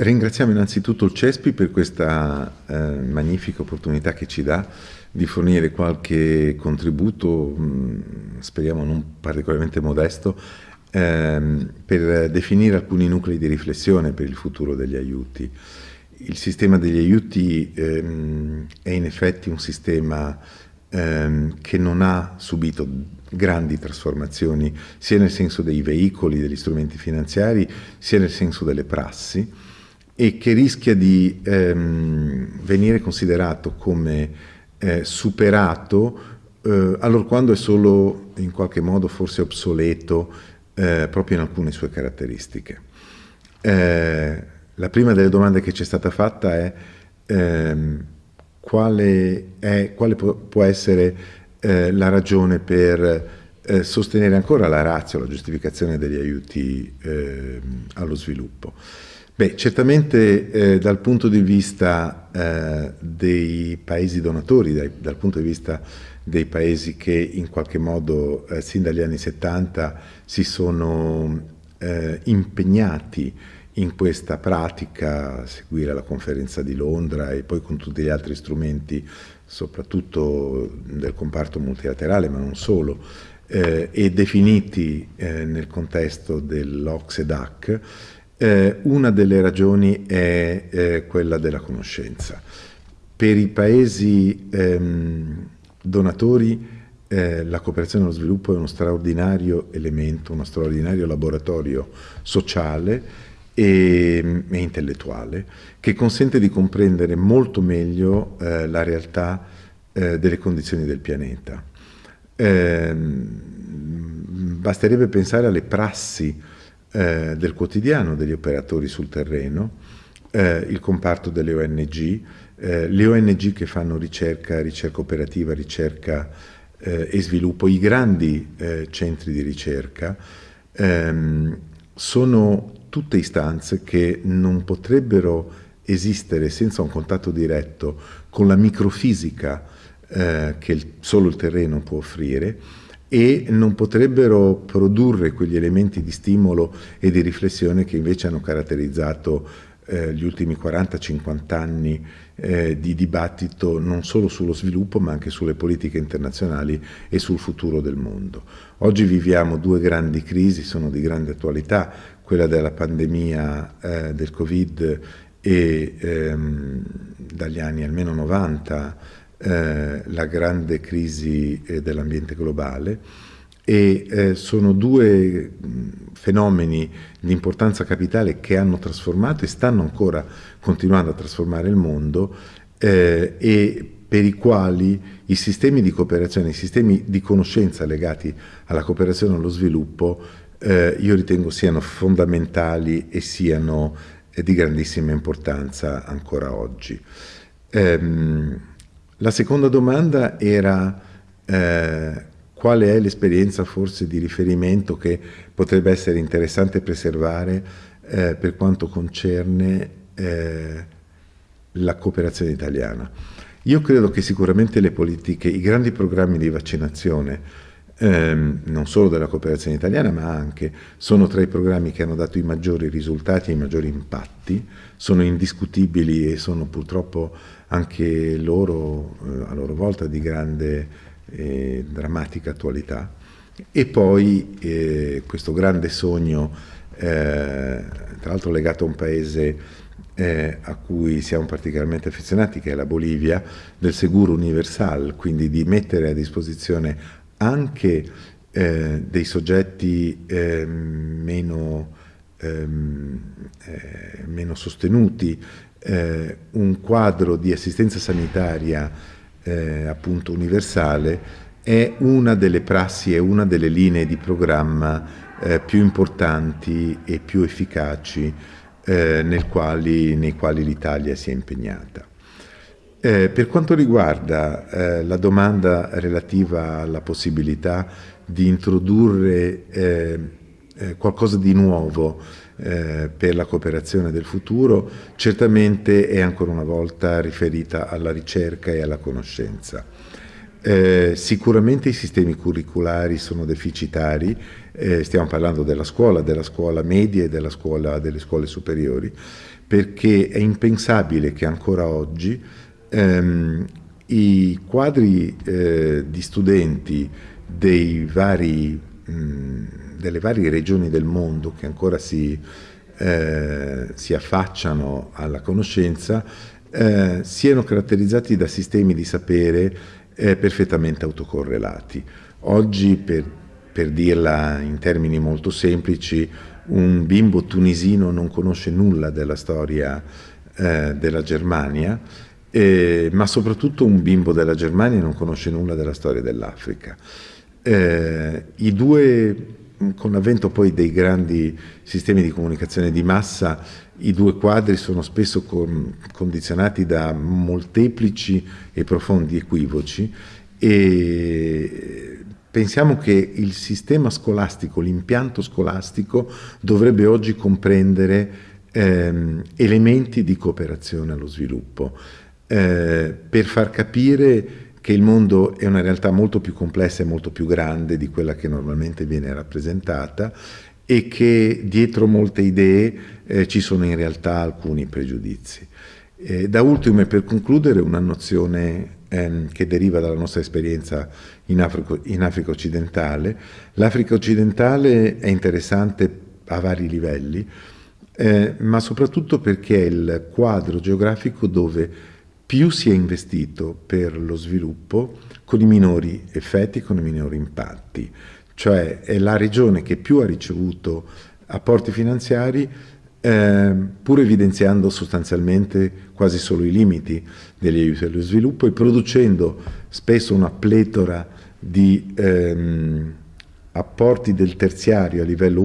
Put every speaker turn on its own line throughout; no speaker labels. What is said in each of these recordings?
Ringraziamo innanzitutto il CESPI per questa eh, magnifica opportunità che ci dà di fornire qualche contributo, mh, mm, speriamo non particolarmente modesto, ehm, per definire alcuni nuclei di riflessione per il futuro degli aiuti. Il sistema degli aiuti ehm, è in effetti un sistema ehm, che non ha subito grandi trasformazioni sia nel senso dei veicoli, degli strumenti finanziari, sia nel senso delle prassi e che rischia di ehm, venire considerato come eh, superato eh, allora quando è solo in qualche modo forse obsoleto eh, proprio in alcune sue caratteristiche. Eh, la prima delle domande che ci è stata fatta è ehm, quale, è, quale può essere eh, la ragione per eh, sostenere ancora la razza, la giustificazione degli aiuti ehm, allo sviluppo. Beh, certamente eh, dal punto di vista eh, dei paesi donatori, dai, dal punto di vista dei paesi che in qualche modo eh, sin dagli anni 70 si sono eh, impegnati in questa pratica, a seguire la conferenza di Londra e poi con tutti gli altri strumenti, soprattutto del comparto multilaterale, ma non solo, eh, e definiti eh, nel contesto dell'Ocse-DAC, eh, una delle ragioni è eh, quella della conoscenza. Per i paesi ehm, donatori eh, la cooperazione allo sviluppo è uno straordinario elemento, uno straordinario laboratorio sociale e, e intellettuale che consente di comprendere molto meglio eh, la realtà eh, delle condizioni del pianeta. Ehm, basterebbe pensare alle prassi eh, del quotidiano degli operatori sul terreno, eh, il comparto delle ONG, eh, le ONG che fanno ricerca, ricerca operativa, ricerca eh, e sviluppo, i grandi eh, centri di ricerca, ehm, sono tutte istanze che non potrebbero esistere senza un contatto diretto con la microfisica eh, che il, solo il terreno può offrire e non potrebbero produrre quegli elementi di stimolo e di riflessione che invece hanno caratterizzato eh, gli ultimi 40-50 anni eh, di dibattito non solo sullo sviluppo ma anche sulle politiche internazionali e sul futuro del mondo. Oggi viviamo due grandi crisi, sono di grande attualità, quella della pandemia eh, del Covid e ehm, dagli anni almeno 90 eh, la grande crisi eh, dell'ambiente globale e eh, sono due fenomeni di importanza capitale che hanno trasformato e stanno ancora continuando a trasformare il mondo eh, e per i quali i sistemi di cooperazione, i sistemi di conoscenza legati alla cooperazione e allo sviluppo eh, io ritengo siano fondamentali e siano eh, di grandissima importanza ancora oggi. Ehm, la seconda domanda era eh, quale è l'esperienza forse di riferimento che potrebbe essere interessante preservare eh, per quanto concerne eh, la cooperazione italiana. Io credo che sicuramente le politiche, i grandi programmi di vaccinazione, ehm, non solo della cooperazione italiana, ma anche sono tra i programmi che hanno dato i maggiori risultati e i maggiori impatti, sono indiscutibili e sono purtroppo anche loro eh, a loro volta di grande e drammatica attualità. E poi eh, questo grande sogno, eh, tra l'altro legato a un paese eh, a cui siamo particolarmente affezionati, che è la Bolivia, del seguro universal, quindi di mettere a disposizione anche eh, dei soggetti eh, meno, ehm, eh, meno sostenuti eh, un quadro di assistenza sanitaria eh, appunto universale è una delle prassi, è una delle linee di programma eh, più importanti e più efficaci quali, nei quali l'Italia si è impegnata. Eh, per quanto riguarda eh, la domanda relativa alla possibilità di introdurre qualcosa di nuovo eh, per la cooperazione del futuro, certamente è ancora una volta riferita alla ricerca e alla conoscenza. Eh, sicuramente i sistemi curriculari sono deficitari, eh, stiamo parlando della scuola, della scuola media e della scuola, delle scuole superiori, perché è impensabile che ancora oggi ehm, i quadri eh, di studenti vari, mh, delle varie regioni del mondo che ancora si, eh, si affacciano alla conoscenza eh, siano caratterizzati da sistemi di sapere eh, perfettamente autocorrelati. Oggi, per, per dirla in termini molto semplici, un bimbo tunisino non conosce nulla della storia eh, della Germania, eh, ma soprattutto un bimbo della Germania non conosce nulla della storia dell'Africa. Eh, I due, con l'avvento poi dei grandi sistemi di comunicazione di massa, i due quadri sono spesso con, condizionati da molteplici e profondi equivoci e pensiamo che il sistema scolastico, l'impianto scolastico dovrebbe oggi comprendere ehm, elementi di cooperazione allo sviluppo eh, per far capire che il mondo è una realtà molto più complessa e molto più grande di quella che normalmente viene rappresentata e che dietro molte idee eh, ci sono in realtà alcuni pregiudizi. Eh, da ultimo e per concludere una nozione ehm, che deriva dalla nostra esperienza in Africa, in Africa occidentale. L'Africa occidentale è interessante a vari livelli, eh, ma soprattutto perché è il quadro geografico dove più si è investito per lo sviluppo con i minori effetti, con i minori impatti. Cioè è la regione che più ha ricevuto apporti finanziari eh, pur evidenziando sostanzialmente quasi solo i limiti degli aiuti allo sviluppo e producendo spesso una pletora di ehm, apporti del terziario a livello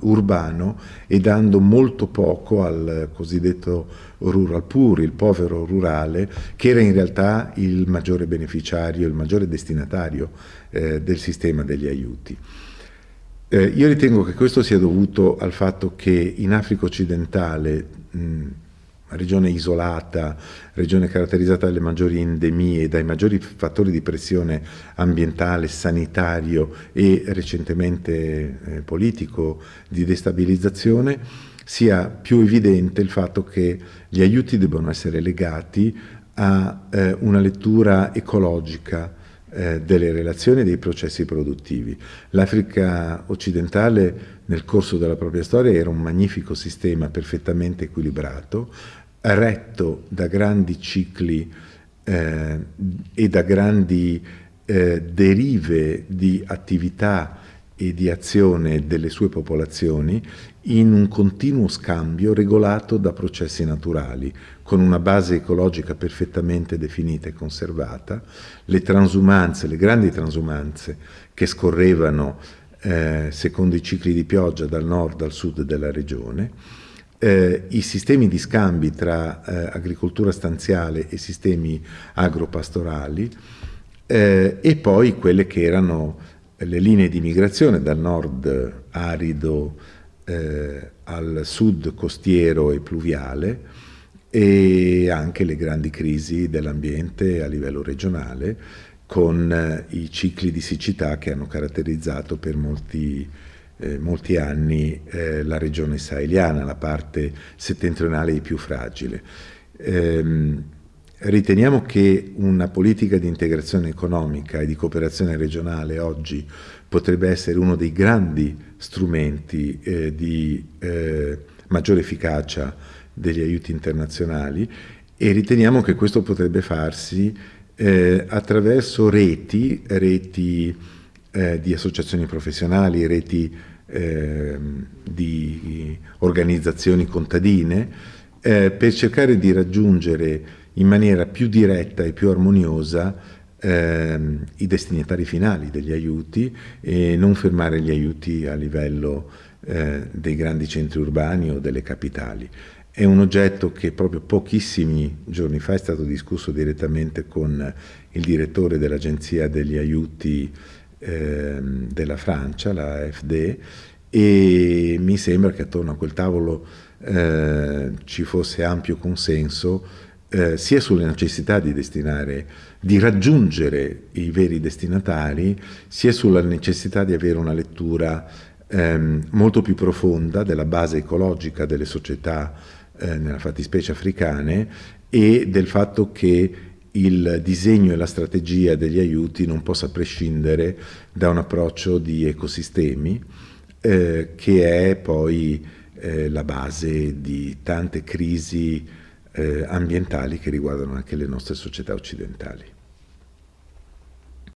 urbano e dando molto poco al cosiddetto rural poor, il povero rurale, che era in realtà il maggiore beneficiario, il maggiore destinatario eh, del sistema degli aiuti. Eh, io ritengo che questo sia dovuto al fatto che in Africa occidentale, mh, regione isolata, regione caratterizzata dalle maggiori endemie, dai maggiori fattori di pressione ambientale, sanitario e recentemente eh, politico di destabilizzazione, sia più evidente il fatto che gli aiuti debbano essere legati a eh, una lettura ecologica eh, delle relazioni e dei processi produttivi. L'Africa occidentale nel corso della propria storia era un magnifico sistema perfettamente equilibrato, retto da grandi cicli eh, e da grandi eh, derive di attività e di azione delle sue popolazioni in un continuo scambio regolato da processi naturali, con una base ecologica perfettamente definita e conservata, le transumanze, le grandi transumanze che scorrevano eh, secondo i cicli di pioggia dal nord al sud della regione, eh, i sistemi di scambi tra eh, agricoltura stanziale e sistemi agropastorali eh, e poi quelle che erano le linee di migrazione dal nord arido eh, al sud costiero e pluviale e anche le grandi crisi dell'ambiente a livello regionale con eh, i cicli di siccità che hanno caratterizzato per molti, eh, molti anni eh, la regione saheliana, la parte settentrionale più fragile. Ehm, riteniamo che una politica di integrazione economica e di cooperazione regionale oggi potrebbe essere uno dei grandi strumenti eh, di eh, maggiore efficacia degli aiuti internazionali e riteniamo che questo potrebbe farsi eh, attraverso reti, reti eh, di associazioni professionali, reti eh, di organizzazioni contadine, eh, per cercare di raggiungere in maniera più diretta e più armoniosa ehm, i destinatari finali degli aiuti e non fermare gli aiuti a livello eh, dei grandi centri urbani o delle capitali. È un oggetto che proprio pochissimi giorni fa è stato discusso direttamente con il direttore dell'Agenzia degli aiuti eh, della Francia, la AFD, e mi sembra che attorno a quel tavolo eh, ci fosse ampio consenso eh, sia sulle necessità di destinare, di raggiungere i veri destinatari, sia sulla necessità di avere una lettura ehm, molto più profonda della base ecologica delle società, eh, nella fattispecie africane, e del fatto che il disegno e la strategia degli aiuti non possa prescindere da un approccio di ecosistemi eh, che è poi eh, la base di tante crisi eh, ambientali che riguardano anche le nostre società occidentali.